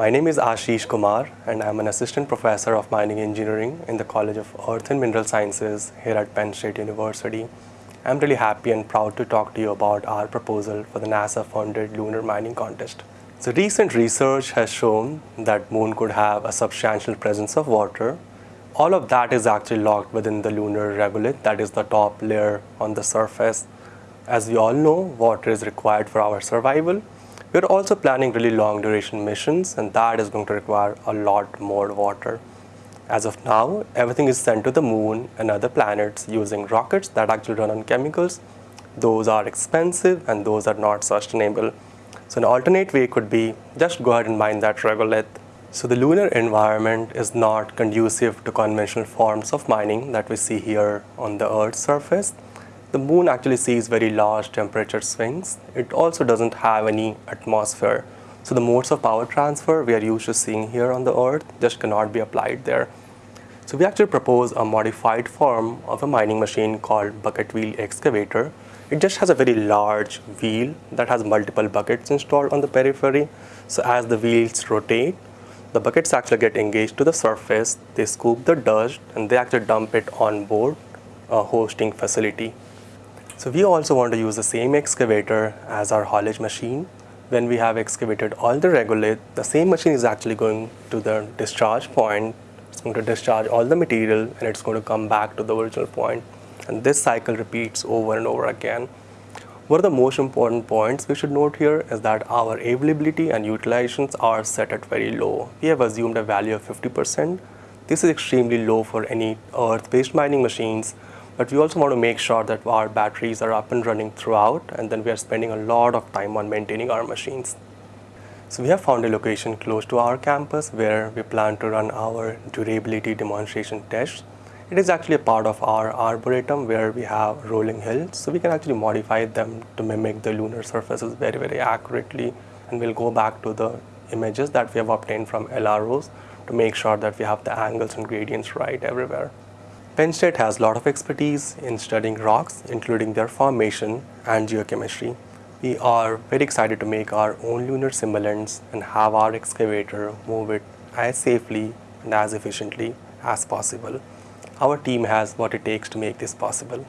My name is Ashish Kumar and I'm an assistant professor of mining engineering in the College of Earth and Mineral Sciences here at Penn State University. I'm really happy and proud to talk to you about our proposal for the NASA-funded lunar mining contest. So recent research has shown that moon could have a substantial presence of water. All of that is actually locked within the lunar regolith, that is the top layer on the surface. As we all know, water is required for our survival we're also planning really long duration missions and that is going to require a lot more water. As of now, everything is sent to the moon and other planets using rockets that actually run on chemicals. Those are expensive and those are not sustainable. So an alternate way could be just go ahead and mine that regolith. So the lunar environment is not conducive to conventional forms of mining that we see here on the Earth's surface the moon actually sees very large temperature swings. It also doesn't have any atmosphere. So the modes of power transfer we are used to seeing here on the earth just cannot be applied there. So we actually propose a modified form of a mining machine called bucket wheel excavator. It just has a very large wheel that has multiple buckets installed on the periphery. So as the wheels rotate, the buckets actually get engaged to the surface, they scoop the dust and they actually dump it on board a hosting facility. So we also want to use the same excavator as our haulage machine. When we have excavated all the regolith, the same machine is actually going to the discharge point. It's going to discharge all the material and it's going to come back to the original point. And this cycle repeats over and over again. One of the most important points we should note here is that our availability and utilizations are set at very low. We have assumed a value of 50%. This is extremely low for any earth-based mining machines but we also want to make sure that our batteries are up and running throughout and then we are spending a lot of time on maintaining our machines. So we have found a location close to our campus where we plan to run our durability demonstration tests. It is actually a part of our arboretum where we have rolling hills so we can actually modify them to mimic the lunar surfaces very very accurately and we'll go back to the images that we have obtained from LROs to make sure that we have the angles and gradients right everywhere. Penn State has a lot of expertise in studying rocks, including their formation and geochemistry. We are very excited to make our own lunar simulants and have our excavator move it as safely and as efficiently as possible. Our team has what it takes to make this possible.